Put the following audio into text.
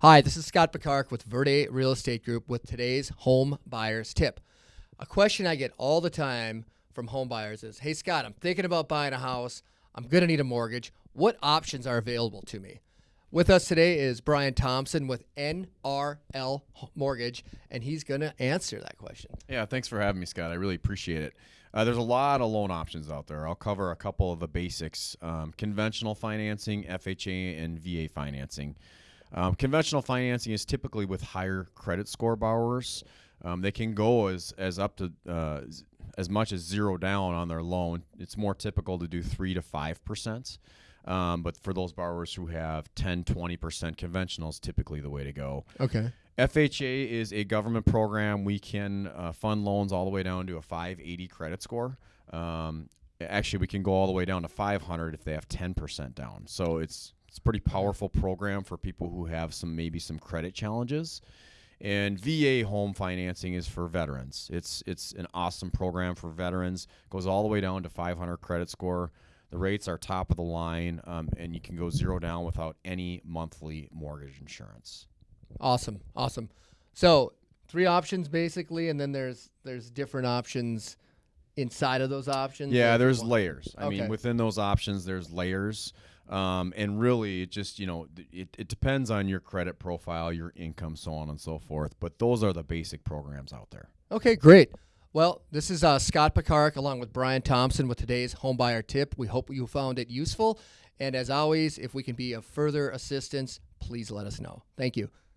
Hi, this is Scott Picard with Verde Real Estate Group with today's home buyers tip. A question I get all the time from home buyers is Hey, Scott, I'm thinking about buying a house. I'm going to need a mortgage. What options are available to me? With us today is Brian Thompson with NRL Mortgage, and he's going to answer that question. Yeah, thanks for having me, Scott. I really appreciate it. Uh, there's a lot of loan options out there. I'll cover a couple of the basics um, conventional financing, FHA, and VA financing. Um, conventional financing is typically with higher credit score borrowers. Um, they can go as, as up to uh, as much as zero down on their loan. It's more typical to do three to five percent. Um, but for those borrowers who have 10, 20% conventional is typically the way to go. Okay. FHA is a government program. We can uh, fund loans all the way down to a 580 credit score. Um, actually, we can go all the way down to 500 if they have 10% down. So it's it's a pretty powerful program for people who have some maybe some credit challenges. And VA home financing is for veterans. It's it's an awesome program for veterans. Goes all the way down to 500 credit score. The rates are top of the line, um, and you can go zero down without any monthly mortgage insurance. Awesome, awesome. So three options basically, and then there's there's different options inside of those options. Yeah, there's layers. I Okay. mean, within those options, there's layers. Um, and really, it just you know, it, it depends on your credit profile, your income, so on and so forth. But those are the basic programs out there. Okay, great. Well, this is uh, Scott Picard along with Brian Thompson with today's homebuyer tip. We hope you found it useful. And as always, if we can be of further assistance, please let us know. Thank you.